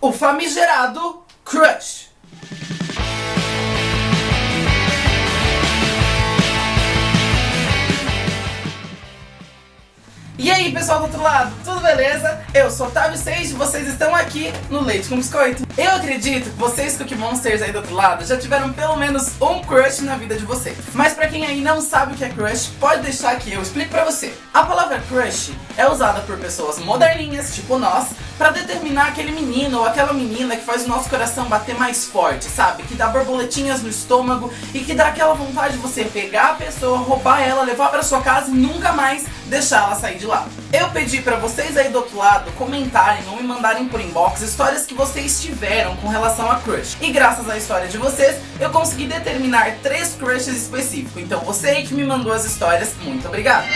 o famigerado crush. E aí pessoal do outro lado, tudo beleza? Eu sou Otávio Sage e vocês estão aqui no Leite com Biscoito. Eu acredito que vocês Cookie Monsters aí do outro lado já tiveram pelo menos um crush na vida de vocês. Mas pra quem aí não sabe o que é crush, pode deixar que eu explico pra você. A palavra crush é usada por pessoas moderninhas, tipo nós, pra determinar aquele menino ou aquela menina que faz o nosso coração bater mais forte, sabe? Que dá borboletinhas no estômago e que dá aquela vontade de você pegar a pessoa, roubar ela, levar pra sua casa e nunca mais deixar ela sair de lá. Eu pedi pra vocês aí do outro lado comentarem ou me mandarem por inbox histórias que vocês tiveram com relação a crush. E graças à história de vocês, eu consegui determinar três crushes específicos. Então você aí que me mandou as histórias, muito obrigado!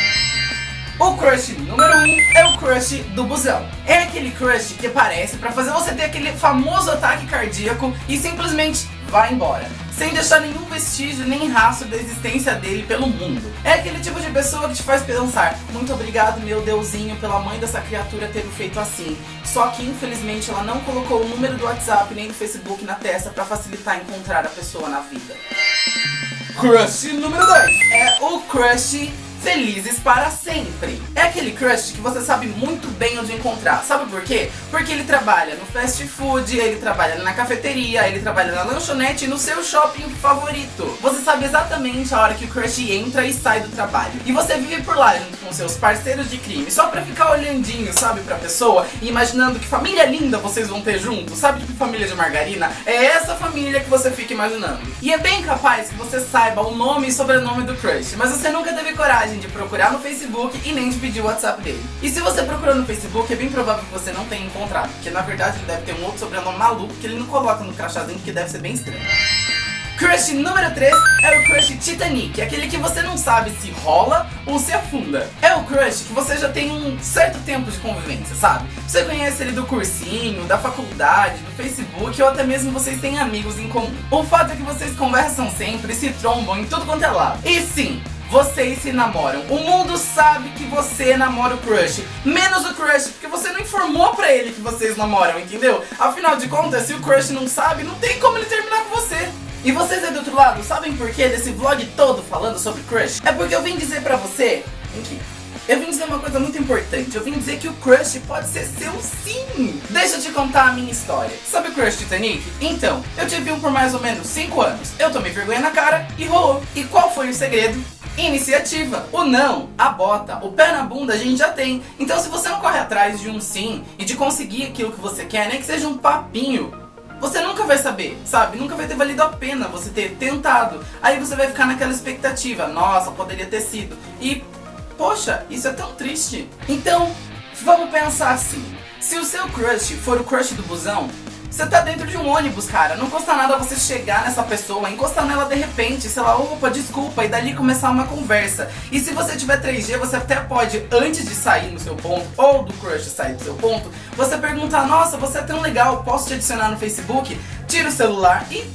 O crush número 1 um é o crush do busão. É aquele crush que aparece pra fazer você ter aquele famoso ataque cardíaco e simplesmente vai embora. Sem deixar nenhum vestígio nem rastro da existência dele pelo mundo. É aquele tipo de pessoa que te faz pensar Muito obrigado meu deusinho pela mãe dessa criatura ter feito assim. Só que infelizmente ela não colocou o número do WhatsApp nem do Facebook na testa pra facilitar encontrar a pessoa na vida. Crush número 2 é o crush felizes para sempre. É aquele crush que você sabe muito bem onde encontrar. Sabe por quê? Porque ele trabalha no fast food, ele trabalha na cafeteria, ele trabalha na lanchonete e no seu shopping favorito. Você sabe exatamente a hora que o crush entra e sai do trabalho. E você vive por lá junto com seus parceiros de crime, só pra ficar olhandinho, sabe, pra pessoa e imaginando que família linda vocês vão ter junto. Sabe tipo família de margarina? É essa família que você fica imaginando. E é bem capaz que você saiba o nome e sobrenome do crush, mas você nunca teve coragem coragem de procurar no Facebook e nem de pedir o WhatsApp dele. E se você procurou no Facebook, é bem provável que você não tenha encontrado, porque na verdade ele deve ter um outro sobrenome maluco que ele não coloca no crachazinho, que deve ser bem estranho. Crush número 3 é o crush Titanic, aquele que você não sabe se rola ou se afunda. É o crush que você já tem um certo tempo de convivência, sabe? Você conhece ele do cursinho, da faculdade, do Facebook ou até mesmo vocês têm amigos em comum. O fato é que vocês conversam sempre, se trombam em tudo quanto é lado. E sim, vocês se namoram. O mundo sabe que você namora o crush. Menos o crush, porque você não informou pra ele que vocês namoram, entendeu? Afinal de contas, se o crush não sabe, não tem como ele terminar com você. E vocês aí do outro lado, sabem por que desse vlog todo falando sobre crush? É porque eu vim dizer pra você... Aqui. Eu vim dizer uma coisa muito importante, eu vim dizer que o crush pode ser seu sim! Deixa eu te contar a minha história. Sabe o crush Titanic? Então, eu tive um por mais ou menos 5 anos. Eu tomei vergonha na cara e rolou. E qual foi o segredo? Iniciativa. O não, a bota, o pé na bunda a gente já tem. Então se você não corre atrás de um sim e de conseguir aquilo que você quer, nem que seja um papinho, você nunca vai saber, sabe? Nunca vai ter valido a pena você ter tentado. Aí você vai ficar naquela expectativa, nossa, poderia ter sido. E, poxa, isso é tão triste. Então, vamos pensar assim. Se o seu crush for o crush do busão, você tá dentro de um ônibus, cara. Não custa nada você chegar nessa pessoa, encostar nela de repente, sei lá, opa, desculpa, e dali começar uma conversa. E se você tiver 3G, você até pode, antes de sair no seu ponto, ou do crush sair do seu ponto, você perguntar, nossa, você é tão legal, posso te adicionar no Facebook? Tira o celular e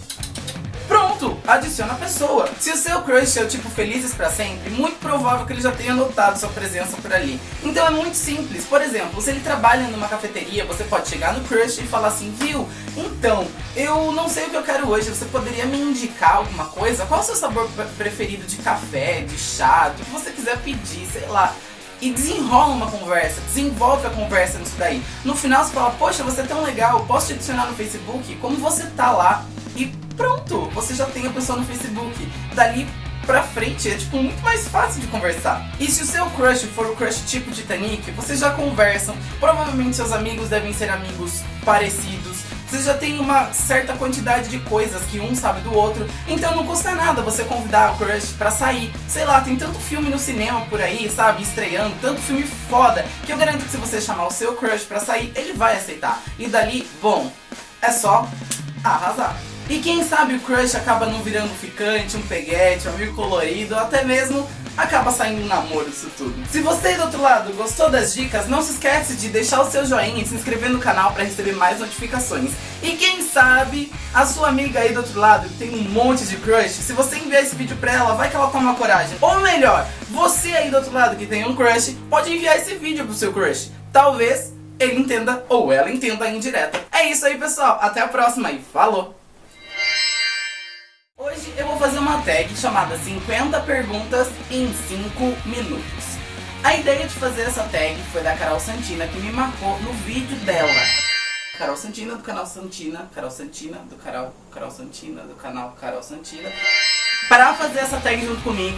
Pronto, adiciona a pessoa. Se o seu crush é o tipo felizes pra sempre, muito provável que ele já tenha notado sua presença por ali. Então é muito simples. Por exemplo, se ele trabalha numa cafeteria, você pode chegar no crush e falar assim, viu? Então, eu não sei o que eu quero hoje, você poderia me indicar alguma coisa? Qual é o seu sabor preferido de café, de chá, do que você quiser pedir, sei lá e desenrola uma conversa, desenvolve a conversa nisso daí. No final você fala, poxa, você é tão legal, posso te adicionar no Facebook? Como você tá lá? E pronto, você já tem a pessoa no Facebook. Dali pra frente é tipo muito mais fácil de conversar. E se o seu crush for o crush tipo Titanic, vocês já conversam, provavelmente seus amigos devem ser amigos parecidos, vocês já tem uma certa quantidade de coisas que um sabe do outro, então não custa nada você convidar o crush pra sair. Sei lá, tem tanto filme no cinema por aí, sabe, estreando, tanto filme foda, que eu garanto que se você chamar o seu crush pra sair, ele vai aceitar. E dali, bom, é só arrasar. E quem sabe o crush acaba não virando ficante, um peguete, um amigo colorido, ou até mesmo acaba saindo um namoro isso tudo. Se você do outro lado gostou das dicas, não se esquece de deixar o seu joinha e se inscrever no canal para receber mais notificações. E quem sabe, a sua amiga aí do outro lado que tem um monte de crush, se você enviar esse vídeo pra ela, vai que ela toma coragem. Ou melhor, você aí do outro lado que tem um crush, pode enviar esse vídeo pro seu crush. Talvez ele entenda ou ela entenda a indireta. É isso aí, pessoal. Até a próxima e falou! Fazer uma tag chamada 50 perguntas em 5 minutos. A ideia de fazer essa tag foi da Carol Santina, que me marcou no vídeo dela. Carol Santina, do canal Santina, Carol Santina, do canal Carol Santina, do canal Carol Santina. Para fazer essa tag junto comigo,